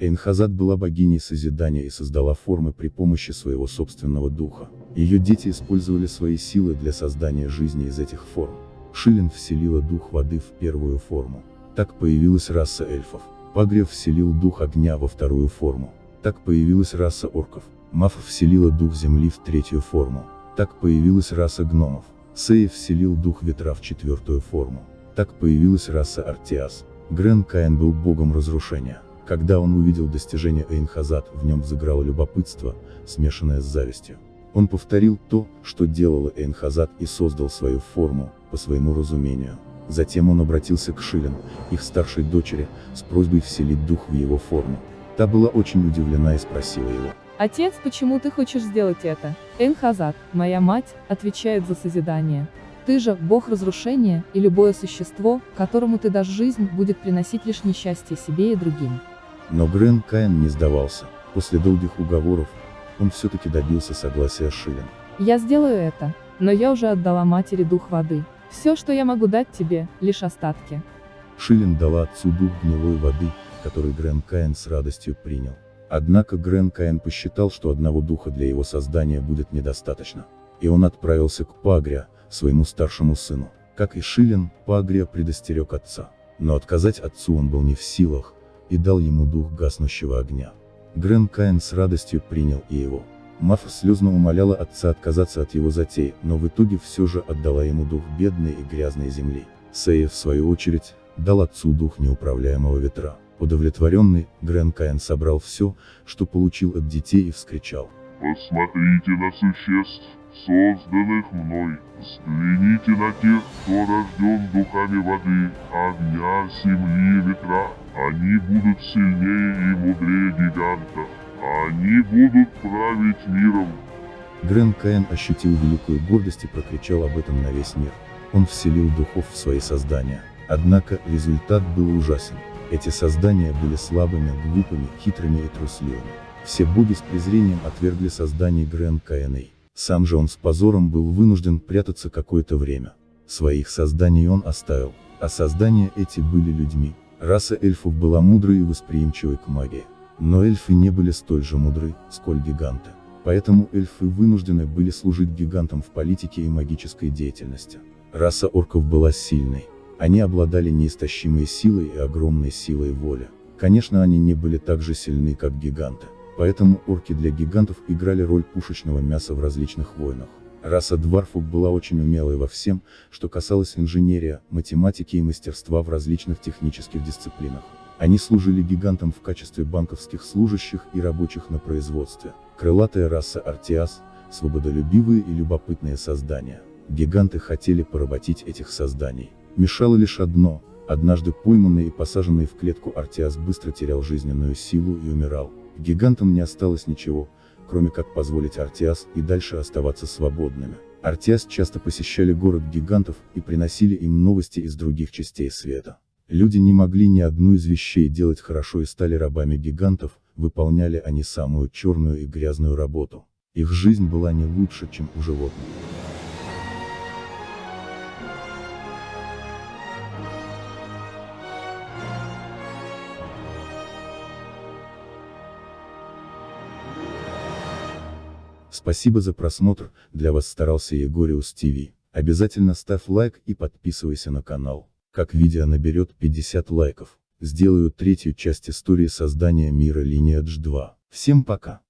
Эйнхазад была богиней созидания и создала формы при помощи своего собственного духа. Ее дети использовали свои силы для создания жизни из этих форм. Шилин вселила дух воды в первую форму. Так появилась раса эльфов. Пагрев вселил дух огня во вторую форму. Так появилась раса орков. Мафа вселила дух земли в третью форму. Так появилась раса гномов. Сея вселил дух ветра в четвертую форму. Так появилась раса Артиас. Грен Каин был богом разрушения. Когда он увидел достижения Эйнхазад, в нем взыграло любопытство, смешанное с завистью. Он повторил то, что делала Эйнхазад и создал свою форму, по своему разумению. Затем он обратился к Шилен, их старшей дочери, с просьбой вселить дух в его форму. Та была очень удивлена и спросила его. Отец, почему ты хочешь сделать это? Энхазат, моя мать, отвечает за созидание. Ты же, бог разрушения, и любое существо, которому ты дашь жизнь, будет приносить лишь несчастье себе и другим. Но Грен Каин не сдавался. После долгих уговоров, он все-таки добился согласия Шилен. Я сделаю это, но я уже отдала матери дух воды. Все, что я могу дать тебе, лишь остатки. Шилин дала отцу дух гнилой воды, который Грен Каин с радостью принял. Однако Грен Каин посчитал, что одного духа для его создания будет недостаточно. И он отправился к Пагря, своему старшему сыну. Как и Шилин, Пагрия предостерег отца. Но отказать отцу он был не в силах, и дал ему дух гаснущего огня. Грен Каин с радостью принял и его. Мафа слезно умоляла отца отказаться от его затей, но в итоге все же отдала ему дух бедной и грязной земли. Сея, в свою очередь, дал отцу дух неуправляемого ветра. Удовлетворенный, Грен Каин собрал все, что получил от детей и вскричал. «Посмотрите на существ, созданных мной, взгляните на тех, кто рожден духами воды, огня, земли и ветра. Они будут сильнее и мудрее гигантов. Они будут править миром. Грен Каин ощутил великую гордость и прокричал об этом на весь мир. Он вселил духов в свои создания. Однако, результат был ужасен. Эти создания были слабыми, глупыми, хитрыми и трусливыми. Все боги с презрением отвергли создание Грен Каиной. Сам же он с позором был вынужден прятаться какое-то время. Своих созданий он оставил, а создания эти были людьми. Раса эльфов была мудрой и восприимчивой к магии. Но эльфы не были столь же мудры, сколь гиганты. Поэтому эльфы вынуждены были служить гигантам в политике и магической деятельности. Раса орков была сильной. Они обладали неистощимой силой и огромной силой воли. Конечно они не были так же сильны, как гиганты. Поэтому орки для гигантов играли роль пушечного мяса в различных войнах. Раса дварфов была очень умелой во всем, что касалось инженерия, математики и мастерства в различных технических дисциплинах. Они служили гигантам в качестве банковских служащих и рабочих на производстве. Крылатая раса Артиас, свободолюбивые и любопытные создания. Гиганты хотели поработить этих созданий. Мешало лишь одно, однажды пойманный и посаженный в клетку Артиас быстро терял жизненную силу и умирал. Гигантам не осталось ничего, кроме как позволить Артиас и дальше оставаться свободными. Артиас часто посещали город гигантов и приносили им новости из других частей света. Люди не могли ни одну из вещей делать хорошо и стали рабами гигантов, выполняли они самую черную и грязную работу. Их жизнь была не лучше, чем у животных. Спасибо за просмотр, для вас старался Егориус ТВ. Обязательно ставь лайк и подписывайся на канал. Как видео наберет 50 лайков, сделаю третью часть истории создания мира Lineage 2. Всем пока!